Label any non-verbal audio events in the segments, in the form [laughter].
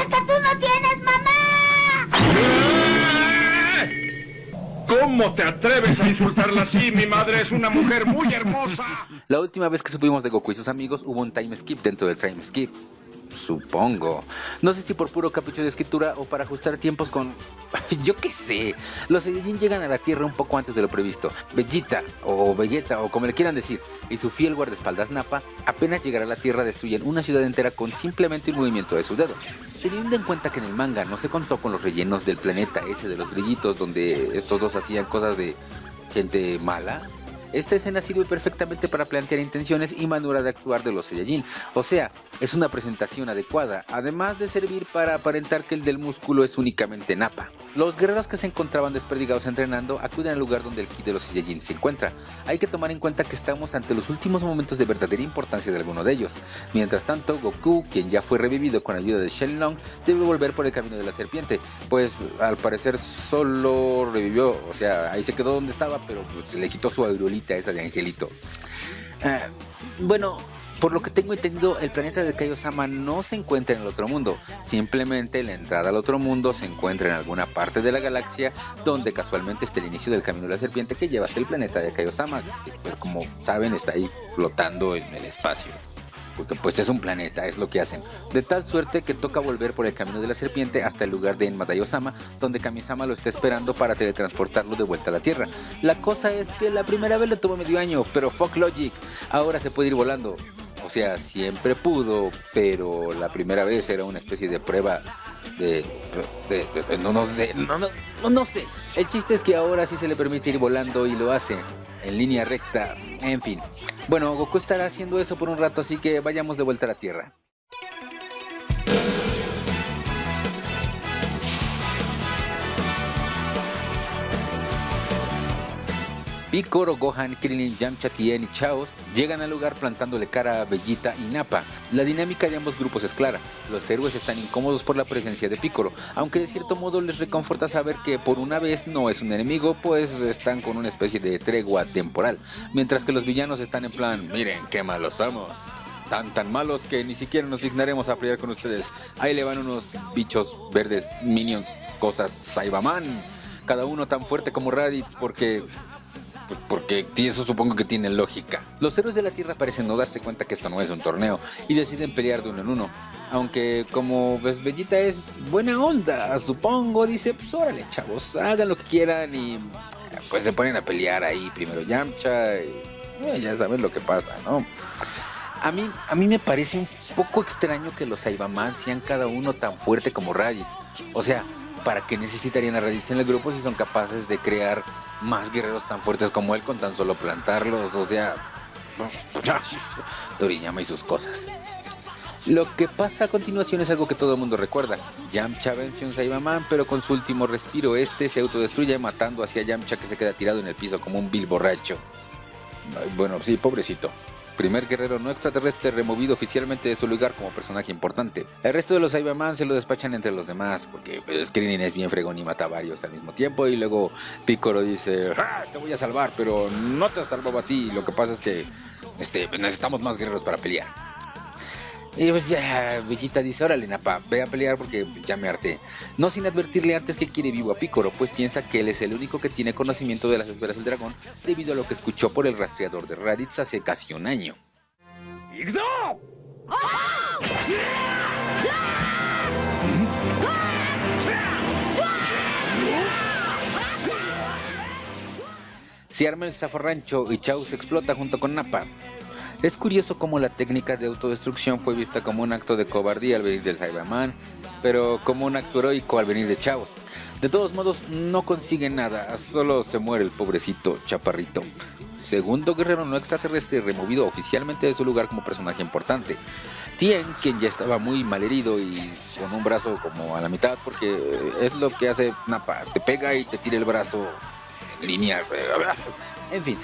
hijos que tú no tienes, mamá. ¿Cómo te atreves a insultarla así? Mi madre es una mujer muy hermosa. La última vez que supimos de Goku y sus amigos hubo un time skip dentro del time skip. Supongo. No sé si por puro capricho de escritura o para ajustar tiempos con... [laughs] Yo qué sé. Los Saiyajin llegan a la Tierra un poco antes de lo previsto. Vegeta, o Vegeta, o como le quieran decir, y su fiel guardaespaldas Nappa, apenas llegar a la Tierra destruyen una ciudad entera con simplemente un movimiento de su dedo. Teniendo en cuenta que en el manga no se contó con los rellenos del planeta ese de los grillitos donde estos dos hacían cosas de gente mala, esta escena sirve perfectamente para plantear intenciones y manera de actuar de los Saiyajin, o sea, es una presentación adecuada, además de servir para aparentar que el del músculo es únicamente Nappa. Los guerreros que se encontraban desperdigados entrenando acuden al lugar donde el ki de los Saiyajin se encuentra. Hay que tomar en cuenta que estamos ante los últimos momentos de verdadera importancia de alguno de ellos. Mientras tanto, Goku, quien ya fue revivido con ayuda de Shenlong, debe volver por el camino de la serpiente, pues al parecer solo revivió, o sea, ahí se quedó donde estaba, pero pues, se le quitó su aerolínea esa de Angelito. Ah, bueno, por lo que tengo entendido, el planeta de Kaiosama no se encuentra en el otro mundo, simplemente la entrada al otro mundo se encuentra en alguna parte de la galaxia donde casualmente está el inicio del camino de la serpiente que lleva hasta el planeta de Kaiosama, que pues como saben está ahí flotando en el espacio porque pues es un planeta, es lo que hacen. De tal suerte que toca volver por el camino de la serpiente hasta el lugar de Enmadayo-sama, donde Kamisama lo está esperando para teletransportarlo de vuelta a la Tierra. La cosa es que la primera vez le tomó medio año, pero fuck logic, ahora se puede ir volando. O sea, siempre pudo, pero la primera vez era una especie de prueba de, no, no, sé, no, no, no sé. El chiste es que ahora sí se le permite ir volando y lo hace en línea recta. En fin. Bueno, Goku estará haciendo eso por un rato, así que vayamos de vuelta a la Tierra. Picoro, Gohan, Krillin, Yamcha, Tien y Chaos llegan al lugar plantándole cara a Bellita y Nappa. La dinámica de ambos grupos es clara, los héroes están incómodos por la presencia de Picoro, aunque de cierto modo les reconforta saber que por una vez no es un enemigo, pues están con una especie de tregua temporal, mientras que los villanos están en plan, miren qué malos somos tan tan malos que ni siquiera nos dignaremos a pelear con ustedes. Ahí le van unos bichos verdes, minions, cosas, Saibaman. Cada uno tan fuerte como Raditz porque pues porque eso supongo que tiene lógica. Los héroes de la Tierra parecen no darse cuenta que esto no es un torneo y deciden pelear de uno en uno. Aunque como ves Bellita es buena onda, supongo, dice, pues órale chavos, hagan lo que quieran y pues se ponen a pelear ahí, primero Yamcha y eh, ya saben lo que pasa, ¿no? A mí, a mí me parece un poco extraño que los Saibaman sean cada uno tan fuerte como Raditz. O sea, ¿para qué necesitarían a Raditz en el grupo si son capaces de crear más guerreros tan fuertes como él con tan solo plantarlos? O sea, Toriyama y sus cosas. Lo que pasa a continuación es algo que todo el mundo recuerda. Yamcha vence a Saibaman, pero con su último respiro este se autodestruye matando hacia Yamcha que se queda tirado en el piso como un vil borracho. Bueno, sí, pobrecito primer guerrero no extraterrestre removido oficialmente de su lugar como personaje importante. El resto de los Cyberman se lo despachan entre los demás, porque pues, es bien fregón y mata a varios al mismo tiempo, y luego Piccolo dice, ah, te voy a salvar, pero no te salvado a ti, lo que pasa es que este, necesitamos más guerreros para pelear. Y pues ya, Vegeta dice, órale Napa, ve a pelear porque ya me harté. No sin advertirle antes que quiere vivo a Picoro, pues piensa que él es el único que tiene conocimiento de las esferas del dragón debido a lo que escuchó por el rastreador de Raditz hace casi un año. Se arma el zafarrancho y Chao se explota junto con Nappa. Es curioso cómo la técnica de autodestrucción fue vista como un acto de cobardía al venir del Cyberman, pero como un acto heroico al venir de Chavos. De todos modos, no consigue nada, solo se muere el pobrecito chaparrito. Segundo guerrero no extraterrestre removido oficialmente de su lugar como personaje importante. Tien, quien ya estaba muy mal herido y con un brazo como a la mitad, porque es lo que hace Napa, te pega y te tira el brazo en línea. En fin,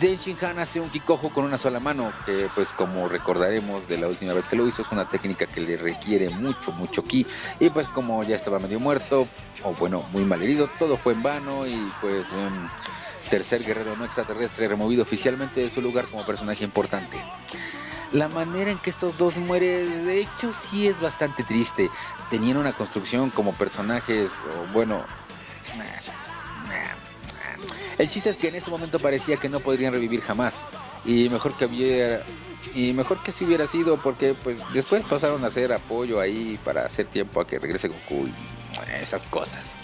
Denshin Han hace un Kikojo con una sola mano, que pues como recordaremos de la última vez que lo hizo, es una técnica que le requiere mucho, mucho ki. Y pues como ya estaba medio muerto, o bueno, muy mal herido, todo fue en vano y pues... Em, tercer guerrero no extraterrestre removido oficialmente de su lugar como personaje importante. La manera en que estos dos mueren, de hecho, sí es bastante triste. Tenían una construcción como personajes, o bueno, El chiste es que en este momento parecía que no podrían revivir jamás. Y mejor que hubiera y mejor que si hubiera sido porque pues después pasaron a hacer apoyo ahí para hacer tiempo a que regrese Goku y esas cosas.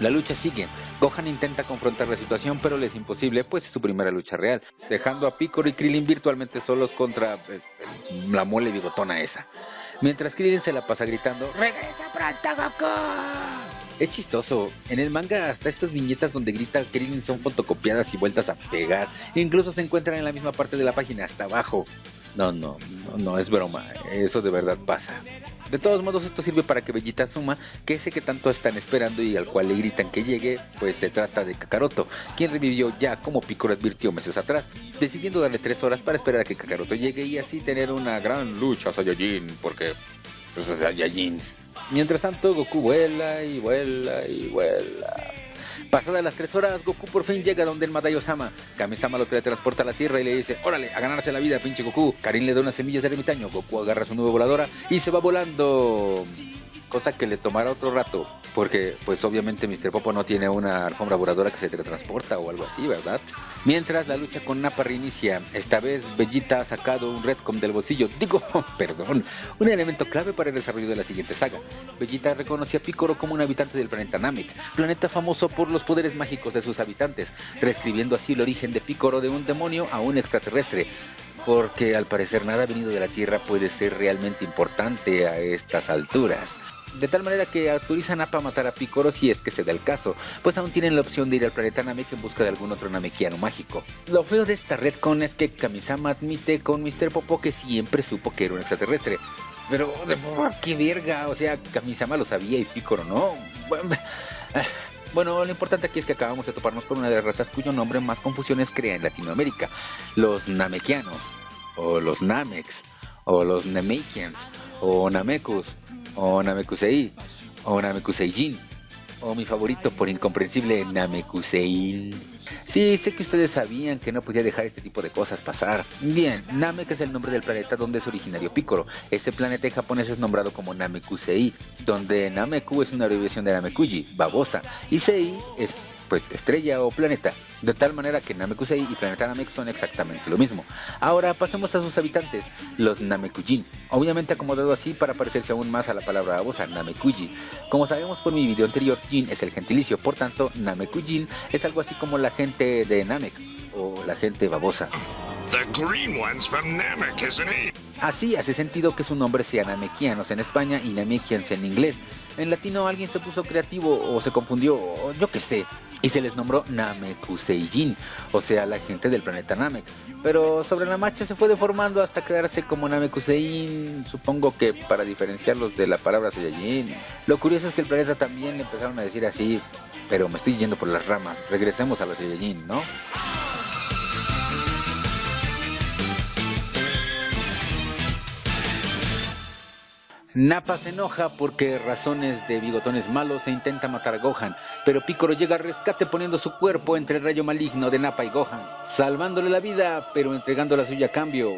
La lucha sigue. Gohan intenta confrontar la situación, pero le es imposible, pues es su primera lucha real, dejando a Piccolo y Krillin virtualmente solos contra eh, la mole bigotona esa. Mientras Krillin se la pasa gritando, ¡Regresa pronto, Goku! Es chistoso. En el manga hasta estas viñetas donde grita Krillin son fotocopiadas y vueltas a pegar. incluso se encuentran en la misma parte de la página, hasta abajo. No, no, no, no es broma. Eso de verdad pasa. De todos modos, esto sirve para que Bellita asuma que ese que tanto están esperando y al cual le gritan que llegue, pues se trata de Kakaroto, quien revivió ya como Piccolo advirtió meses atrás, decidiendo darle tres horas para esperar a que Kakaroto llegue y así tener una gran lucha Saiyajin, porque pues, Saiyajins. Mientras tanto, Goku vuela y vuela y vuela. Pasadas las tres horas, Goku por fin llega donde el Madai Osama. Kami-sama lo teletransporta a la Tierra y le dice, órale, a ganarse la vida, pinche Goku. Karin le da unas semillas de ermitaño, Goku agarra su nube voladora y se va volando cosa que le tomará otro rato, porque pues obviamente Mr. Popo no tiene una alfombra voladora que se teletransporta o algo así, ¿verdad? Mientras la lucha con Nappa reinicia, esta vez Vegeta ha sacado un Redcom del bolsillo, [laughs] digo, perdón, un elemento clave para el desarrollo de la siguiente saga. Vegeta reconoce a Piccolo como un habitante del planeta Namek, planeta famoso por los poderes mágicos de sus habitantes, reescribiendo así el origen de Piccolo de un demonio a un extraterrestre, porque al parecer nada venido de la Tierra puede ser realmente importante a estas alturas. De tal manera que autorizan a matar a Picoro si es que se da el caso, pues aún tienen la opción de ir al planeta Namek en busca de algún otro Namekiano mágico. Lo feo de esta redcon es que Kamisama admite con Mr. Popo que siempre supo que era un extraterrestre. Pero, qué verga, o sea, Kamisama lo sabía y Picoro no. [sighs] Bueno, lo importante aquí es que acabamos de toparnos con una de las razas cuyo nombre más confusiones crea en Latinoamérica, los Namekianos, o los Namex, o los Namekians, o Namekus, o Namekusei, o Namekuseijin, o mi favorito por incomprensible Namekusein. Sí, sé que ustedes sabían que no podía dejar este tipo de cosas pasar. Bien, Namek es el nombre del planeta donde es originario Piccolo. Ese planeta en japonés es nombrado como Namekusei, donde Nameku es una abreviación de Namekuji, babosa, y Sei es pues estrella o planeta, de tal manera que Namekusei y Planeta Namek son exactamente lo mismo. Ahora pasemos a sus habitantes, los Namekujin, obviamente acomodado así para parecerse aún más a la palabra babosa, Namekuji. Como sabemos por mi video anterior, Jin es el gentilicio, por tanto Namekujin es algo así como la gente de Namek o la gente babosa. Así hace sentido que su nombre sea Namekianos en España y Namekians en inglés. En latino alguien se puso creativo o se confundió, o yo qué sé, y se les nombró Namekuseijin, o sea, la gente del planeta Namek. Pero sobre la marcha se fue deformando hasta quedarse como Namekusein, supongo que para diferenciarlos de la palabra Saiyajin. Lo curioso es que el planeta también empezaron a decir así, pero me estoy yendo por las ramas. Regresemos a los Saiyajin, ¿no? Nappa se enoja porque razones de bigotones malos se intenta matar a Gohan, pero Piccolo llega al rescate poniendo su cuerpo entre el rayo maligno de Nappa y Gohan, salvándole la vida, pero entregando la suya a cambio.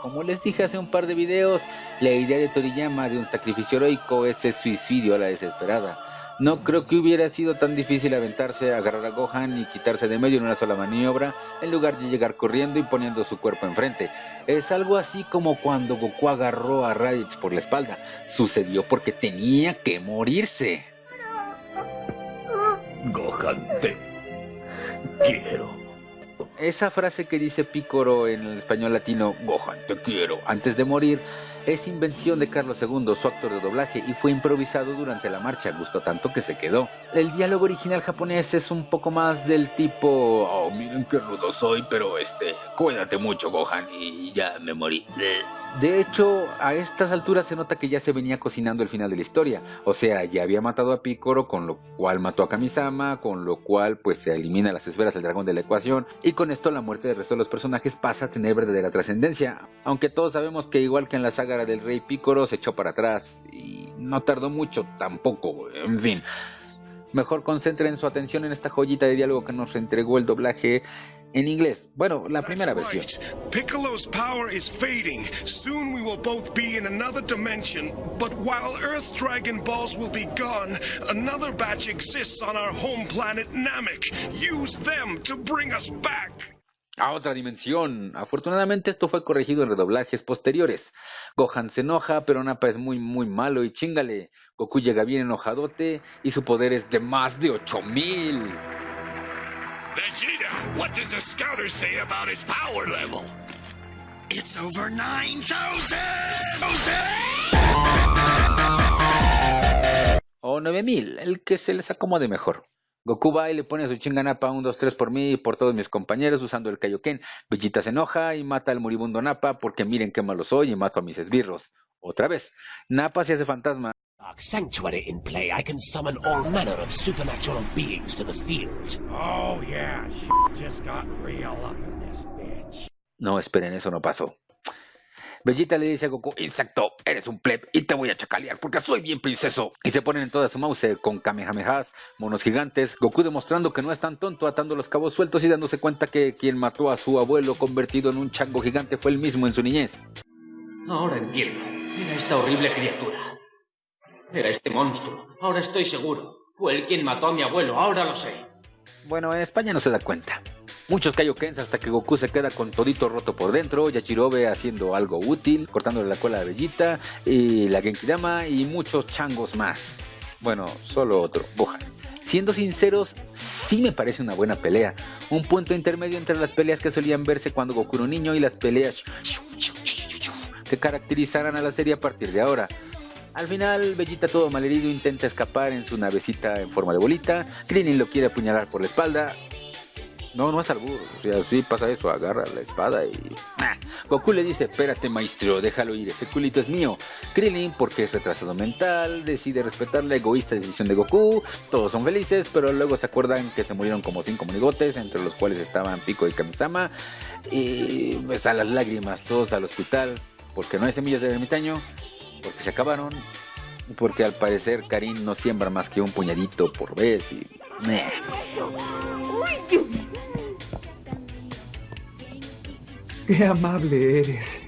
Como les dije hace un par de videos, la idea de Toriyama de un sacrificio heroico es el suicidio a la desesperada. No creo que hubiera sido tan difícil aventarse, agarrar a Gohan y quitarse de medio en una sola maniobra, en lugar de llegar corriendo y poniendo su cuerpo enfrente. Es algo así como cuando Goku agarró a Raditz por la espalda. Sucedió porque tenía que morirse. Gohan, te quiero. Esa frase que dice Pícoro en el español latino, Gohan, te quiero, antes de morir, es invención de Carlos II, su actor de doblaje, y fue improvisado durante la marcha, gustó tanto que se quedó. El diálogo original japonés es un poco más del tipo, oh, miren qué rudo soy, pero este, cuídate mucho, Gohan, y ya me morí. De hecho, a estas alturas se nota que ya se venía cocinando el final de la historia. O sea, ya había matado a Picoro, con lo cual mató a Kamisama, con lo cual pues se elimina las esferas del dragón de la ecuación. Y con esto la muerte del resto de los personajes pasa a tener verdadera trascendencia. Aunque todos sabemos que igual que en la saga del rey Picoro se echó para atrás. Y no tardó mucho tampoco. En fin. Mejor concentren su atención en esta joyita de diálogo que nos entregó el doblaje en inglés. Bueno, la primera versión. Piccolo's power is fading. Soon we will both be in another dimension. But while Earth's Dragon Balls will be gone, another batch exists on our home planet Namek. Use them to bring us back. A otra dimensión. Afortunadamente esto fue corregido en redoblajes posteriores. Gohan se enoja, pero Nappa es muy muy malo y chingale. Goku llega bien enojadote y su poder es de más de 8000. Vegeta, what does the scouter say about his power level? It's over 9,000! O 9000, el que se les acomode mejor. Goku va y le pone su chinga a Nappa 1, 2, 3 por mí y por todos mis compañeros usando el Kaioken. Vegeta se enoja y mata al moribundo Nappa porque miren qué malo soy y mato a mis esbirros. Otra vez, Nappa se hace fantasma Dark Sanctuary in play, I can summon all manner of supernatural beings to the field. Oh, yeah, shit just got real up in this bitch. No, esperen, eso no pasó. Vegeta le dice a Goku, insecto, eres un pleb y te voy a chacalear porque soy bien princeso. Y se ponen en toda su mouse con kamehamehas, monos gigantes, Goku demostrando que no es tan tonto atando los cabos sueltos y dándose cuenta que quien mató a su abuelo convertido en un chango gigante fue él mismo en su niñez. Ahora entiendo. Era esta horrible criatura. Era este monstruo. Ahora estoy seguro. Fue él quien mató a mi abuelo. Ahora lo sé. Bueno, en España no se da cuenta. Muchos Kaiokens hasta que Goku se queda con todito roto por dentro, Yachirobe haciendo algo útil, cortándole la cola a Vegeta, y la Genkidama y muchos changos más. Bueno, solo otro, Gohan. Siendo sinceros, sí me parece una buena pelea. Un punto intermedio entre las peleas que solían verse cuando Goku era un niño y las peleas que caracterizarán a la serie a partir de ahora. Al final, Vegeta todo malherido intenta escapar en su navecita en forma de bolita. Krillin lo quiere apuñalar por la espalda. No, no es albur. O sea, sí pasa eso, agarra la espada y... Ah. Goku le dice, espérate maestro, déjalo ir, ese culito es mío. Krillin, porque es retrasado mental, decide respetar la egoísta decisión de Goku. Todos son felices, pero luego se acuerdan que se murieron como cinco monigotes, entre los cuales estaban Pico y Kamisama. Y pues a las lágrimas, todos al hospital, porque no hay semillas de ermitaño, porque se acabaron, porque al parecer Karin no siembra más que un puñadito por vez y... eh. [laughs] Qué amable eres.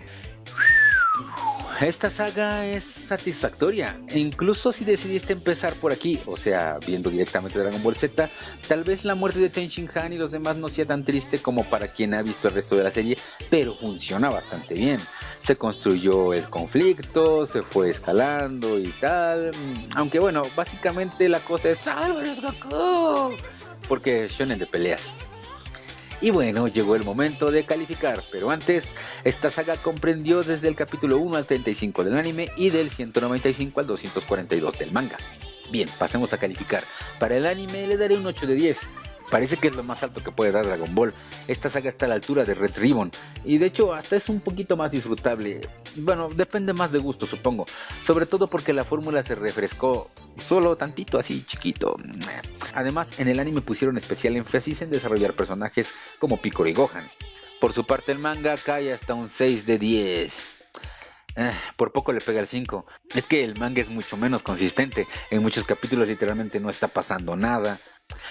Esta saga es satisfactoria, incluso si decidiste empezar por aquí, o sea, viendo directamente Dragon Ball Z, tal vez la muerte de Ten Shin Han y los demás no sea tan triste como para quien ha visto el resto de la serie, pero funciona bastante bien. Se construyó el conflicto, se fue escalando y tal, aunque bueno, básicamente la cosa es ¡Sálvanos Goku! Porque shonen de peleas. Y bueno, llegó el momento de calificar, pero antes, esta saga comprendió desde el capítulo 1 al 35 del anime y del 195 al 242 del manga. Bien, pasemos a calificar. Para el anime le daré un 8 de 10. Parece que es lo más alto que puede dar Dragon Ball. Esta saga está a la altura de Red Ribbon y de hecho hasta es un poquito más disfrutable. Bueno, depende más de gusto supongo. Sobre todo porque la fórmula se refrescó solo tantito así chiquito. Además, en el anime pusieron especial énfasis en desarrollar personajes como Piccolo y Gohan. Por su parte el manga cae hasta un 6 de 10. Eh, por poco le pega el 5. Es que el manga es mucho menos consistente. En muchos capítulos literalmente no está pasando nada.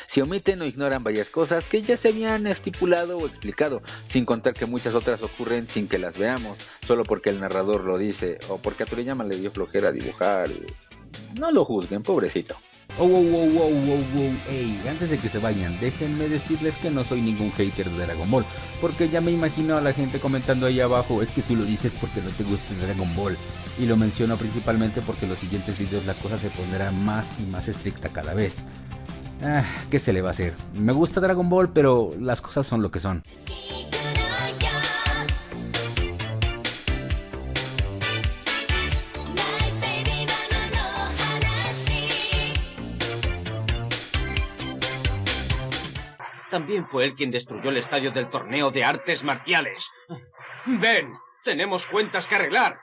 Se omiten o ignoran varias cosas que ya se habían estipulado o explicado, sin contar que muchas otras ocurren sin que las veamos, solo porque el narrador lo dice o porque a Toriyama le dio flojera dibujar. No lo juzguen, pobrecito. Oh, wow, wow, wow, wow, wow, ey, antes de que se vayan, déjenme decirles que no soy ningún hater de Dragon Ball, porque ya me imagino a la gente comentando ahí abajo, es que tú lo dices porque no te gusta Dragon Ball, y lo menciono principalmente porque en los siguientes videos la cosa se pondrá más y más estricta cada vez. Ah, ¿qué se le va a hacer? Me gusta Dragon Ball, pero las cosas son lo que son. También fue él quien destruyó el estadio del torneo de artes marciales. Ven, tenemos cuentas que arreglar.